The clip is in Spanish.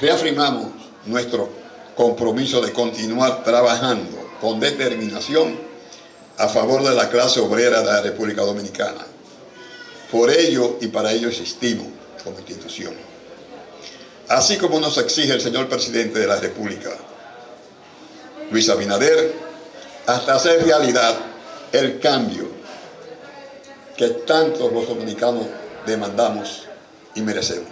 reafirmamos nuestro compromiso de continuar trabajando con determinación a favor de la clase obrera de la República Dominicana. Por ello y para ello existimos como institución. Así como nos exige el señor Presidente de la República, Luis Abinader, hasta hacer realidad el cambio que tantos los dominicanos demandamos y merecemos.